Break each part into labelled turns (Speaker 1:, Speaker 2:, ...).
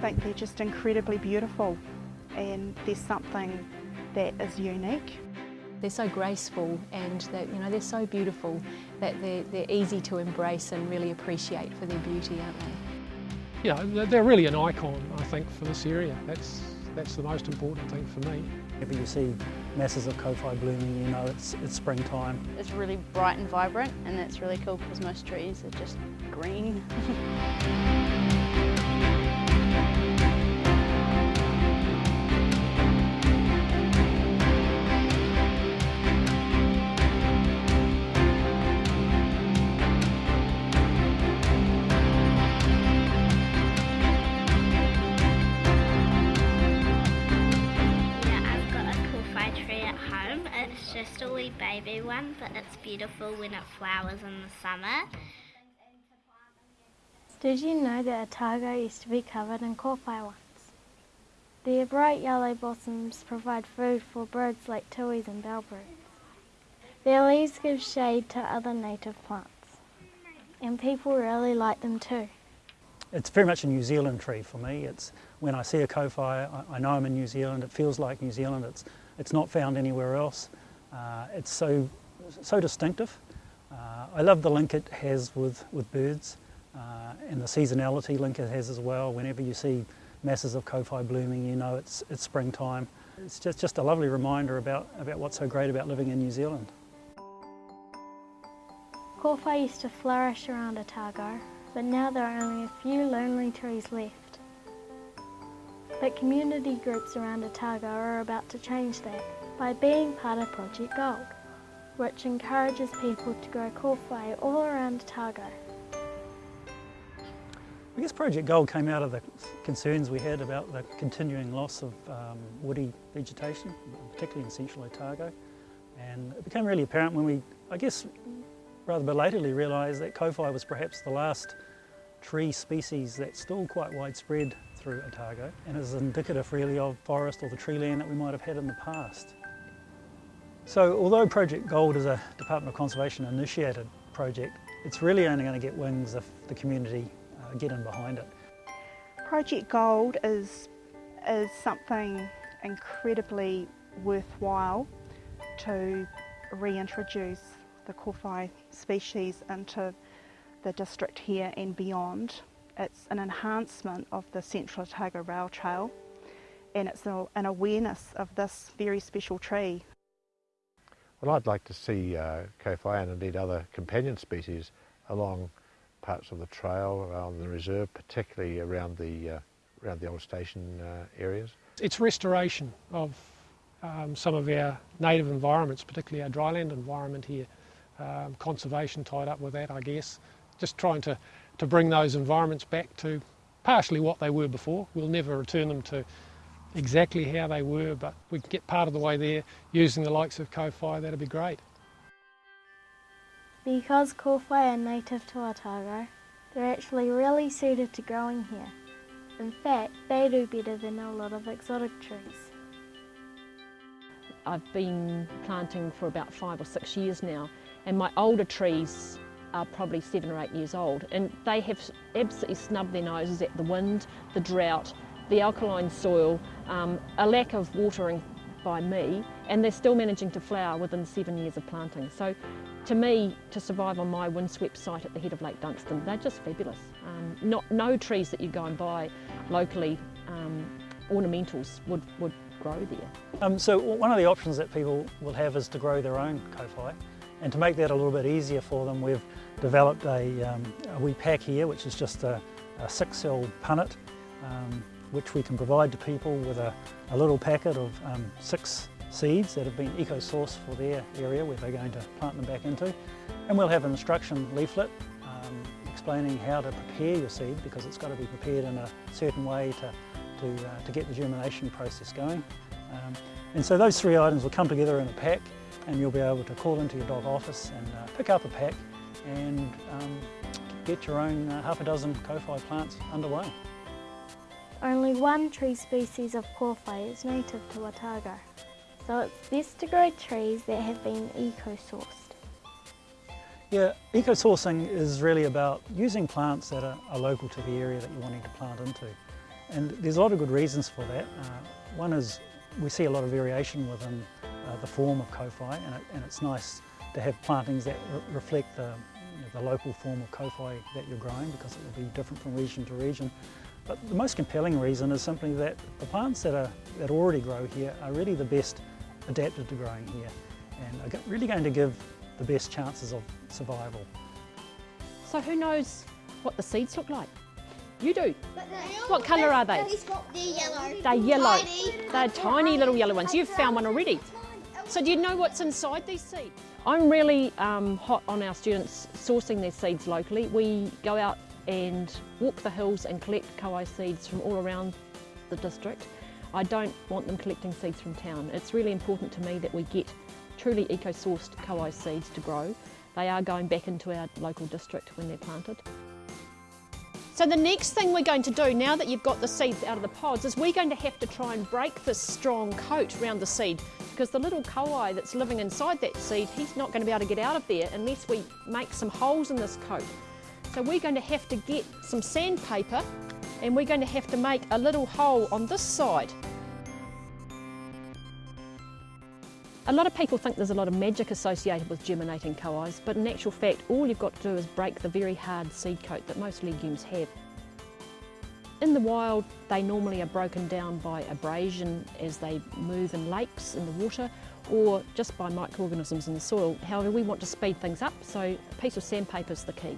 Speaker 1: think they're just incredibly beautiful and there's something that is unique.
Speaker 2: They're so graceful and that, you know, they're so beautiful that they're, they're easy to embrace and really appreciate for their beauty, aren't they?
Speaker 3: You know, they're really an icon, I think, for this area. That's, that's the most important thing for me.
Speaker 4: Whenever you see masses of kowhai blooming, you know it's, it's springtime.
Speaker 5: It's really bright and vibrant and that's really cool because most trees are just green.
Speaker 6: a baby one, but it's beautiful when it flowers in the summer.
Speaker 7: Did you know that otago used to be covered in kowhai once? Their bright yellow blossoms provide food for birds like tuis and bellbirds. Their leaves give shade to other native plants, and people really like them too.
Speaker 4: It's very much a New Zealand tree for me. It's when I see a kowhai, I, I know I'm in New Zealand. It feels like New Zealand. It's it's not found anywhere else. Uh, it's so, so distinctive. Uh, I love the link it has with, with birds uh, and the seasonality link it has as well. Whenever you see masses of kowhai blooming, you know it's, it's springtime. It's just, just a lovely reminder about, about what's so great about living in New Zealand.
Speaker 7: Kowhai used to flourish around Otago, but now there are only a few lonely trees left. But community groups around Otago are about to change that by being part of Project Gold, which encourages people to grow kowhai all around Otago.
Speaker 4: I guess Project Gold came out of the concerns we had about the continuing loss of um, woody vegetation, particularly in central Otago. And it became really apparent when we, I guess, rather belatedly realised that kowhai was perhaps the last tree species that's still quite widespread through Otago and is indicative really of forest or the tree land that we might have had in the past. So although Project Gold is a Department of Conservation initiated project, it's really only going to get wings if the community uh, get in behind it.
Speaker 1: Project Gold is, is something incredibly worthwhile to reintroduce the kowhai species into the district here and beyond. It's an enhancement of the Central Otago Rail Trail and it's an awareness of this very special tree.
Speaker 8: Well, I'd like to see uh, kowhai and indeed other companion species along parts of the trail, around the reserve, particularly around the, uh, around the old station uh, areas.
Speaker 3: It's restoration of um, some of our native environments, particularly our dryland environment here. Um, conservation tied up with that, I guess just trying to, to bring those environments back to partially what they were before. We'll never return them to exactly how they were, but we can get part of the way there using the likes of kowhai, that'd be great.
Speaker 7: Because kowhai are native to Otago, they're actually really suited to growing here. In fact, they do better than a lot of exotic trees.
Speaker 2: I've been planting for about five or six years now, and my older trees are probably seven or eight years old and they have absolutely snubbed their noses at the wind, the drought, the alkaline soil, um, a lack of watering by me and they're still managing to flower within seven years of planting. So to me, to survive on my windswept site at the head of Lake Dunstan, they're just fabulous. Um, not, no trees that you go and buy locally, um, ornamentals, would, would grow there.
Speaker 4: Um, so one of the options that people will have is to grow their own kowhai. And to make that a little bit easier for them, we've developed a, um, a wee pack here, which is just a, a six-cell punnet, um, which we can provide to people with a, a little packet of um, six seeds that have been eco-sourced for their area where they're going to plant them back into. And we'll have an instruction leaflet um, explaining how to prepare your seed because it's got to be prepared in a certain way to, to, uh, to get the germination process going. Um, and so those three items will come together in a pack and you'll be able to call into your DOC office and uh, pick up a pack and um, get your own uh, half a dozen kowhai plants underway.
Speaker 7: Only one tree species of kowhai is native to Otago, so it's best to grow trees that have been eco-sourced.
Speaker 4: Yeah, eco-sourcing is really about using plants that are, are, local to the area that you're wanting to plant into. And there's a lot of good reasons for that. Uh, one is we see a lot of variation within uh, the form of kowhai and, it, and, it's nice to have plantings that re reflect the, you know, the local form of kowhai that you're growing because it will be different from region to region. But the most compelling reason is simply that the plants that, are, that already grow here are really the best adapted to growing here and are really going to give the best chances of survival.
Speaker 2: So who knows what the seeds look like? You do. What colour are they?
Speaker 9: They're yellow.
Speaker 2: They're yellow.
Speaker 9: Tiny.
Speaker 2: They're tiny little yellow ones. You've found one already. So do you know what's inside these seeds? I'm really um, hot on our students sourcing their seeds locally. We go out and walk the hills and collect kowhai seeds from all around the district. I don't want them collecting seeds from town. It's really important to me that we get truly eco-sourced kowhai seeds to grow. They are going back into our local district when they're planted. So the next thing we're going to do, now that you've got the seeds out of the pods, is we're going to have to try and break this strong coat around the seed because the little kowhai that's living inside that seed, he's not going to be able to get out of there unless we make some holes in this coat. So we're going to have to get some sandpaper and we're going to have to make a little hole on this side. A lot of people think there's a lot of magic associated with germinating kowhais, but in actual fact, all you've got to do is break the very hard seed coat that most legumes have. In the wild, they normally are broken down by abrasion as they move in lakes in the water or just by microorganisms in the soil. However, we want to speed things up, so a piece of sandpaper is the key.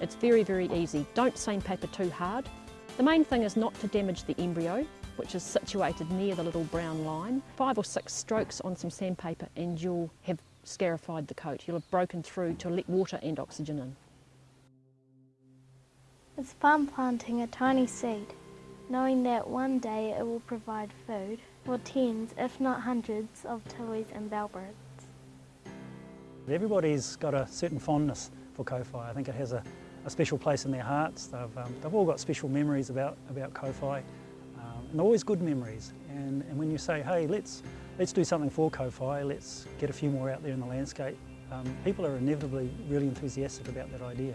Speaker 2: It's very, very easy. Don't sandpaper too hard. The main thing is not to damage the embryo, which is situated near the little brown line. Five or six strokes on some sandpaper and you'll have scarified the coat. You'll have broken through to let water and oxygen in.
Speaker 7: It's fun planting a tiny seed, knowing that one day it will provide food for tens, if not hundreds, of tuis and bellbirds.
Speaker 4: Everybody's got a certain fondness for kowhai. I think it has a, a special place in their hearts. They've, um, they've all got special memories about, about kowhai, um, and always good memories. And, and when you say, hey, let's, let's do something for kowhai, let's get a few more out there in the landscape, um, people are inevitably really enthusiastic about that idea.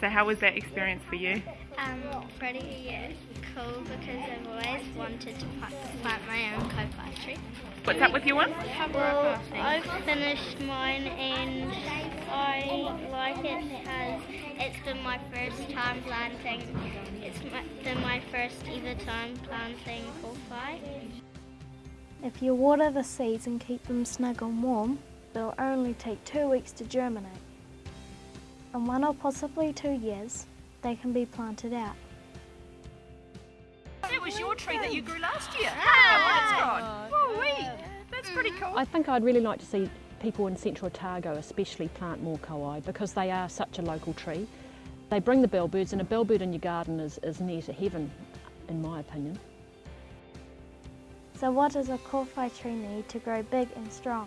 Speaker 10: So how was that experience for you?
Speaker 6: Um, pretty cool because I've always wanted to plant my own kowhai tree.
Speaker 10: What's up with your one?
Speaker 6: Well, I've finished mine and I like it because it's been my first time planting. It's been my first ever time planting kowhai.
Speaker 7: If you water the seeds and keep them snug and warm, they'll only take two weeks to germinate. In one or possibly two years, they can be planted out.
Speaker 10: That was your tree that you grew last year. Ah, oh, wee. That's pretty cool.
Speaker 2: I think I'd really like to see people in central Otago especially plant more kowhai because they are such a local tree. They bring the bellbirds and a bellbird in your garden is, is near to heaven, in my opinion.
Speaker 7: So what does a kowhai tree need to grow big and strong?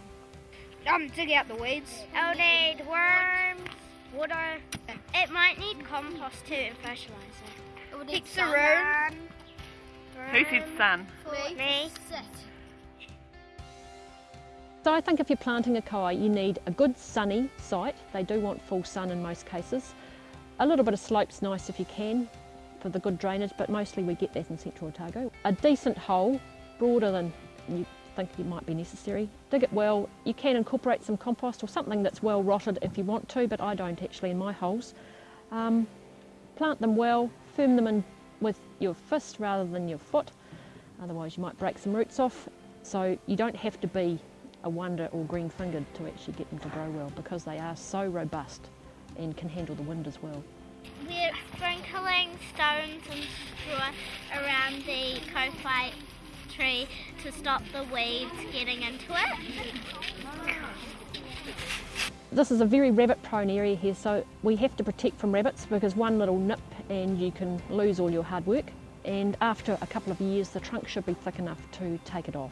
Speaker 5: Um, dig out the weeds.
Speaker 6: It'll need worms, water. It might need compost too and fertiliser.
Speaker 5: It would need
Speaker 6: of
Speaker 5: sun.
Speaker 6: room.
Speaker 10: Who said sun?
Speaker 6: Me.
Speaker 2: So I think if you're planting a kowhai, you need a good sunny site. They do want full sun in most cases. A little bit of slope's nice if you can for the good drainage, but mostly we get that in central Otago. A decent hole, broader than you think it might be necessary. Dig it well. You can incorporate some compost or something that's well rotted if you want to, but I don't actually in my holes. Um, plant them well, firm them in with your fist rather than your foot, otherwise you might break some roots off. So you don't have to be a wonder or green fingered to actually get them to grow well because they are so robust and can handle the wind as well.
Speaker 6: We're sprinkling stones and straw around the kowhai tree to stop the weeds getting into it.
Speaker 2: This is a very rabbit prone area here so we have to protect from rabbits because one little nip and you can lose all your hard work and after a couple of years the trunk should be thick enough to take it off.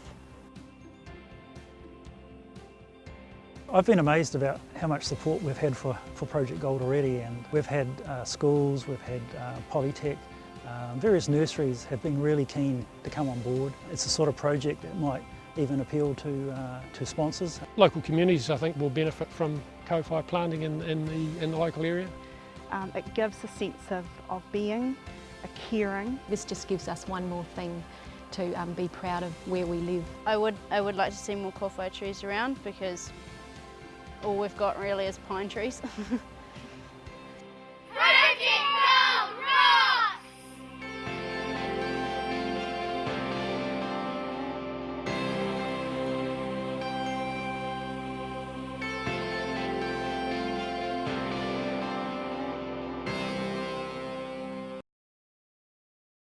Speaker 4: I've been amazed about how much support we've had for, for Project Gold already and we've had uh, schools, we've had uh, Polytech, um, various nurseries have been really keen to come on board. It's the sort of project that might even appeal to, uh, to sponsors.
Speaker 3: Local communities I think will benefit from kowhai planting in, in, the, in the local area.
Speaker 1: Um, it gives a sense of, of being a caring.
Speaker 9: This just gives us one more thing to um, be proud of where we live.
Speaker 5: I would, I would like to see more kowhai trees around because all we've got really is pine trees.